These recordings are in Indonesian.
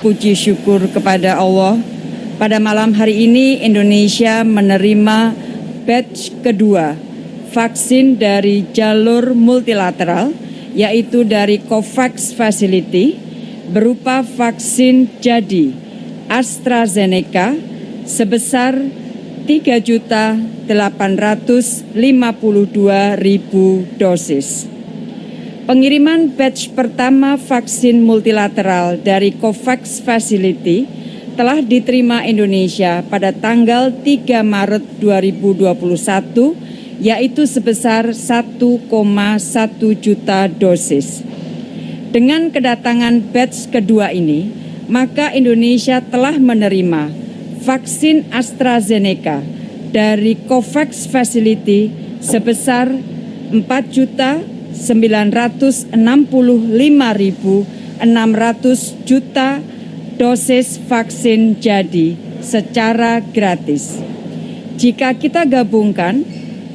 Puji syukur kepada Allah, pada malam hari ini Indonesia menerima batch kedua vaksin dari jalur multilateral, yaitu dari COVAX Facility, berupa vaksin jadi AstraZeneca sebesar 3.852.000 dosis. Pengiriman batch pertama vaksin multilateral dari COVAX Facility telah diterima Indonesia pada tanggal 3 Maret 2021 yaitu sebesar 1,1 juta dosis. Dengan kedatangan batch kedua ini, maka Indonesia telah menerima vaksin AstraZeneca dari COVAX Facility sebesar 4 juta 965.600 juta dosis vaksin jadi secara gratis. Jika kita gabungkan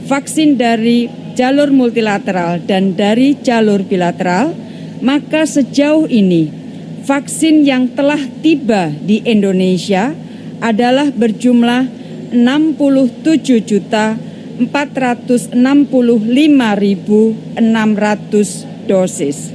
vaksin dari jalur multilateral dan dari jalur bilateral, maka sejauh ini vaksin yang telah tiba di Indonesia adalah berjumlah 67 juta 465.600 dosis.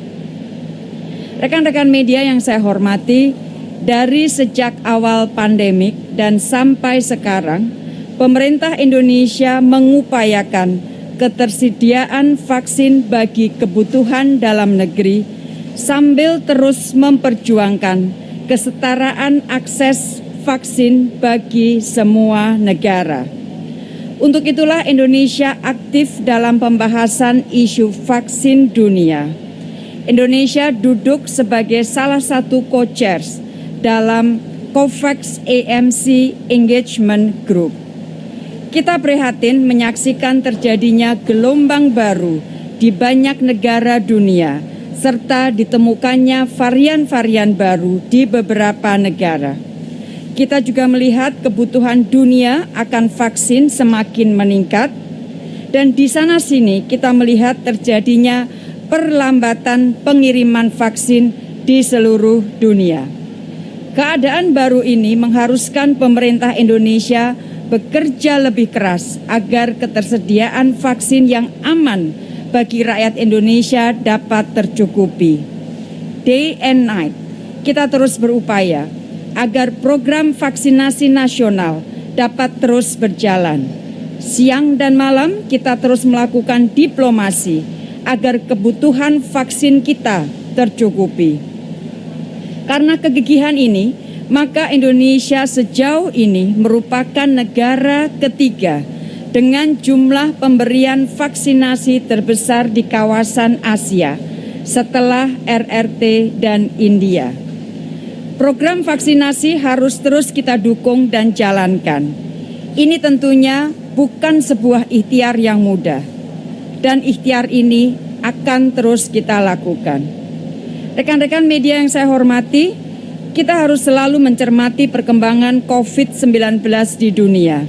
Rekan-rekan media yang saya hormati, dari sejak awal pandemik dan sampai sekarang, pemerintah Indonesia mengupayakan ketersediaan vaksin bagi kebutuhan dalam negeri sambil terus memperjuangkan kesetaraan akses vaksin bagi semua negara. Untuk itulah Indonesia aktif dalam pembahasan isu vaksin dunia. Indonesia duduk sebagai salah satu co-chairs dalam COVAX AMC Engagement Group. Kita prihatin menyaksikan terjadinya gelombang baru di banyak negara dunia serta ditemukannya varian-varian baru di beberapa negara. Kita juga melihat kebutuhan dunia akan vaksin semakin meningkat dan di sana sini kita melihat terjadinya perlambatan pengiriman vaksin di seluruh dunia. Keadaan baru ini mengharuskan pemerintah Indonesia bekerja lebih keras agar ketersediaan vaksin yang aman bagi rakyat Indonesia dapat tercukupi. Day and night, kita terus berupaya agar program vaksinasi nasional dapat terus berjalan. Siang dan malam kita terus melakukan diplomasi agar kebutuhan vaksin kita tercukupi. Karena kegigihan ini, maka Indonesia sejauh ini merupakan negara ketiga dengan jumlah pemberian vaksinasi terbesar di kawasan Asia setelah RRT dan India. Program vaksinasi harus terus kita dukung dan jalankan. Ini tentunya bukan sebuah ikhtiar yang mudah, dan ikhtiar ini akan terus kita lakukan. Rekan-rekan media yang saya hormati, kita harus selalu mencermati perkembangan COVID-19 di dunia.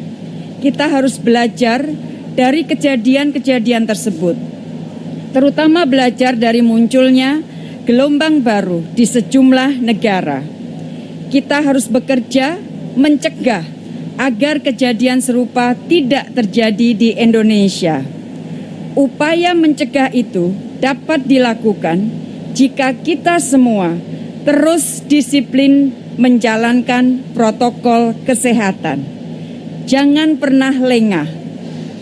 Kita harus belajar dari kejadian-kejadian tersebut, terutama belajar dari munculnya gelombang baru di sejumlah negara. Kita harus bekerja mencegah agar kejadian serupa tidak terjadi di Indonesia. Upaya mencegah itu dapat dilakukan jika kita semua terus disiplin menjalankan protokol kesehatan. Jangan pernah lengah.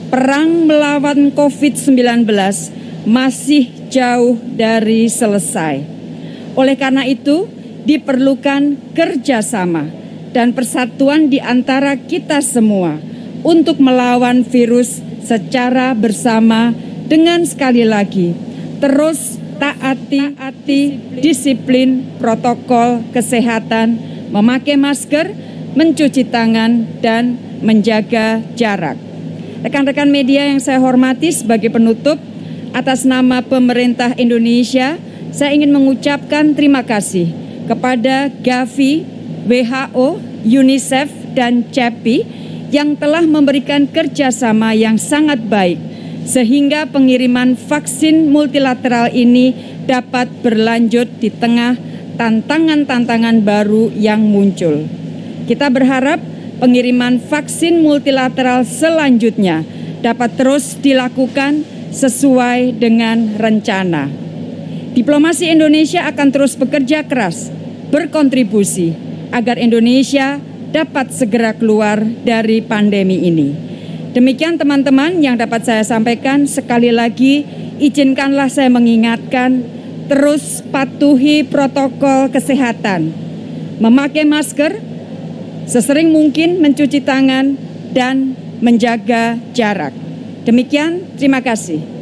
Perang melawan COVID-19 masih jauh dari selesai. Oleh karena itu, diperlukan kerjasama dan persatuan di antara kita semua untuk melawan virus secara bersama dengan sekali lagi terus taati, taati disiplin protokol kesehatan, memakai masker, mencuci tangan, dan menjaga jarak. Rekan-rekan media yang saya hormati sebagai penutup, atas nama pemerintah Indonesia, saya ingin mengucapkan terima kasih kepada Gavi, WHO, UNICEF, dan CEPI yang telah memberikan kerjasama yang sangat baik sehingga pengiriman vaksin multilateral ini dapat berlanjut di tengah tantangan-tantangan baru yang muncul. Kita berharap pengiriman vaksin multilateral selanjutnya dapat terus dilakukan sesuai dengan rencana. Diplomasi Indonesia akan terus bekerja keras, berkontribusi agar Indonesia dapat segera keluar dari pandemi ini. Demikian teman-teman yang dapat saya sampaikan. Sekali lagi izinkanlah saya mengingatkan terus patuhi protokol kesehatan. Memakai masker, sesering mungkin mencuci tangan dan menjaga jarak. Demikian, terima kasih.